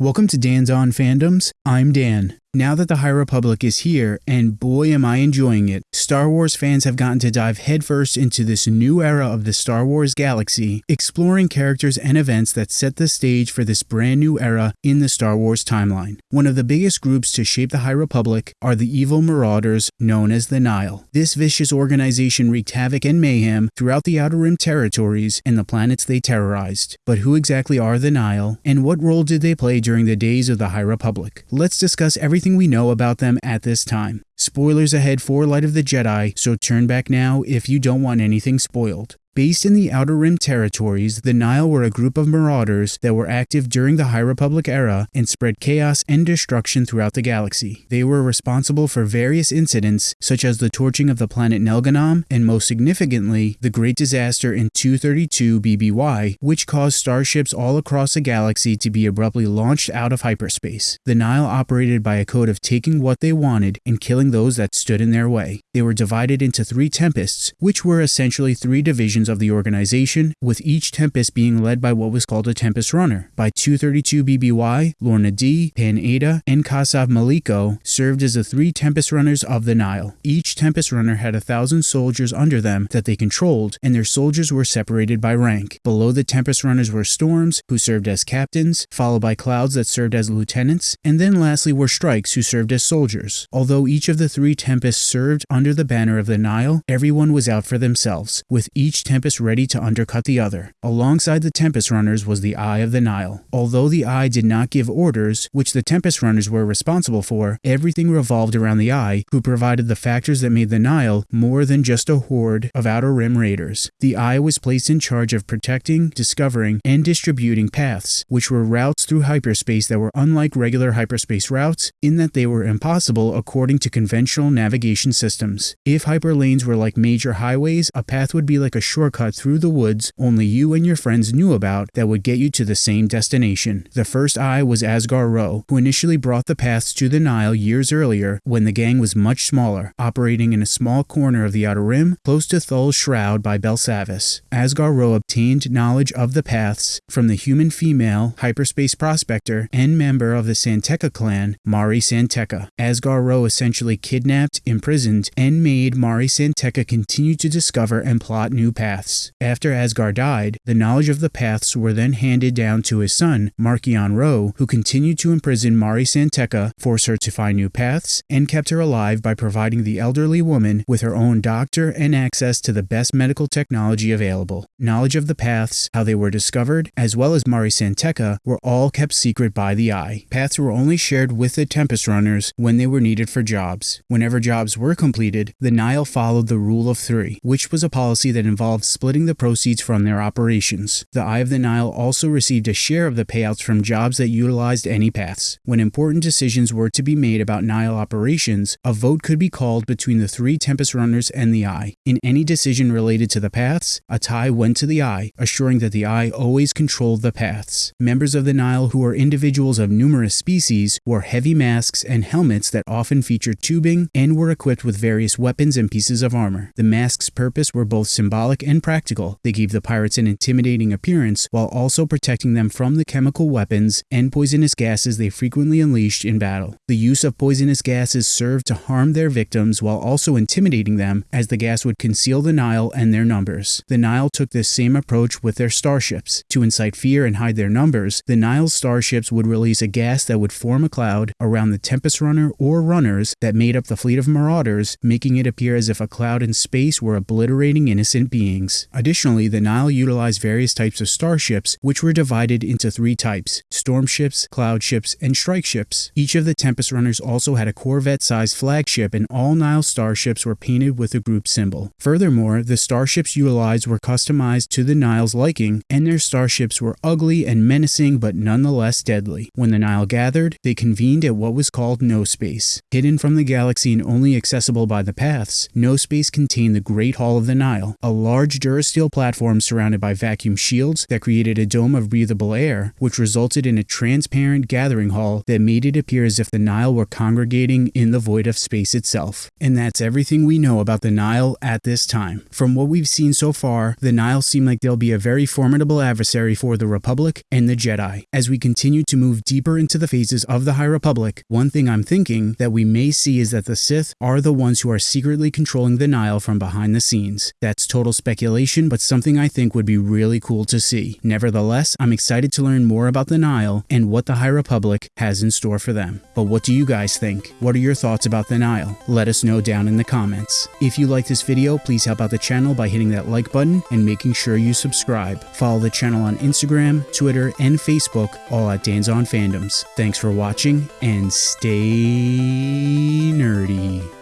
Welcome to Dan's On Fandoms. I'm Dan. Now that the High Republic is here, and boy am I enjoying it, Star Wars fans have gotten to dive headfirst into this new era of the Star Wars galaxy, exploring characters and events that set the stage for this brand new era in the Star Wars timeline. One of the biggest groups to shape the High Republic are the evil marauders known as the Nihil. This vicious organization wreaked havoc and mayhem throughout the Outer Rim territories and the planets they terrorized. But who exactly are the Nihil, and what role did they play during the days of the High Republic? Let's discuss everything everything we know about them at this time. Spoilers ahead for Light of the Jedi, so turn back now if you don't want anything spoiled. Based in the Outer Rim territories, the Nihil were a group of marauders that were active during the High Republic era and spread chaos and destruction throughout the galaxy. They were responsible for various incidents, such as the torching of the planet Nelganam, and most significantly, the Great Disaster in 232 BBY, which caused starships all across the galaxy to be abruptly launched out of hyperspace. The Nihil operated by a code of taking what they wanted and killing those that stood in their way. They were divided into three tempests, which were essentially three divisions of the organization, with each Tempest being led by what was called a Tempest Runner. By 232 BBY, Lourna Dee, Pan Eyta, and Kassav Milliko served as the three Tempest Runners of the Nihil. Each Tempest Runner had a thousand soldiers under them that they controlled, and their soldiers were separated by rank. Below the Tempest Runners were Storms, who served as captains, followed by Clouds that served as lieutenants, and then lastly were Strikes, who served as soldiers. Although each of the three Tempests served under the banner of the Nihil, everyone was out for themselves, with each Tempest ready to undercut the other. Alongside the Tempest Runners was the Eye of the Nihil. Although the Eye did not give orders, which the Tempest Runners were responsible for, everything revolved around the Eye, who provided the factors that made the Nihil more than just a horde of Outer Rim raiders. The Eye was placed in charge of protecting, discovering, and distributing paths, which were routes through hyperspace that were unlike regular hyperspace routes in that they were impossible according to conventional navigation systems. If hyperlanes were like major highways, a path would be like a shortcut through the woods only you and your friends knew about that would get you to the same destination. The first eye was Asgar Ro, who initially brought the paths to the Nihil years earlier when the gang was much smaller, operating in a small corner of the Outer Rim close to Thul's Shroud by Belsavis. Asgar Ro obtained knowledge of the paths from the human female hyperspace prospector and member of the San Tekka clan, Mari San Tekka. Asgar Ro essentially kidnapped, imprisoned, and made Mari San Tekka continue to discover and plot new paths. After Asgar died, the knowledge of the paths were then handed down to his son, Marchion Ro, who continued to imprison Mari San force her to find new paths, and kept her alive by providing the elderly woman with her own doctor and access to the best medical technology available. Knowledge of the paths, how they were discovered, as well as Mari San Tekka, were all kept secret by the Eye. Paths were only shared with the Tempest Runners when they were needed for jobs. Whenever jobs were completed, the Nihil followed the Rule of Three, which was a policy that involved splitting the proceeds from their operations. The Eye of the Nihil also received a share of the payouts from jobs that utilized any paths. When important decisions were to be made about Nihil operations, a vote could be called between the three Tempest Runners and the Eye. In any decision related to the paths, a tie went to the Eye, assuring that the Eye always controlled the paths. Members of the Nihil who were individuals of numerous species wore heavy masks and helmets that often featured tubing and were equipped with various weapons and pieces of armor. The masks' purpose were both symbolic and practical. They gave the pirates an intimidating appearance while also protecting them from the chemical weapons and poisonous gases they frequently unleashed in battle. The use of poisonous gases served to harm their victims while also intimidating them as the gas would conceal the Nihil and their numbers. The Nihil took this same approach with their starships. To incite fear and hide their numbers, the Nihil's starships would release a gas that would form a cloud around the Tempest Runner or runners that made up the fleet of marauders, making it appear as if a cloud in space were obliterating innocent beings. Additionally, the Nihil utilized various types of starships, which were divided into three types storm ships, cloud ships, and strike ships. Each of the Tempest Runners also had a Corvette sized flagship, and all Nihil starships were painted with a group symbol. Furthermore, the starships utilized were customized to the Nihil's liking, and their starships were ugly and menacing but nonetheless deadly. When the Nihil gathered, they convened at what was called No Space. Hidden from the galaxy and only accessible by the paths, no space contained the Great Hall of the Nihil, a large durasteel platform surrounded by vacuum shields that created a dome of breathable air, which resulted in a transparent gathering hall that made it appear as if the Nihil were congregating in the void of space itself. And that's everything we know about the Nihil at this time. From what we've seen so far, the Nihil seem like they'll be a very formidable adversary for the Republic and the Jedi. As we continue to move deeper into the phases of the High Republic, one thing I'm thinking that we may see is that the Sith are the ones who are secretly controlling the Nihil from behind the scenes. That's total speculation, but something I think would be really cool to see. Nevertheless, I'm excited to learn more about the Nihil and what the High Republic has in store for them. But what do you guys think? What are your thoughts about the Nihil? Let us know down in the comments. If you like this video, please help out the channel by hitting that like button and making sure you subscribe. Follow the channel on Instagram, Twitter, and Facebook, all at Dan's on Fandoms. Thanks for watching and stay nerdy.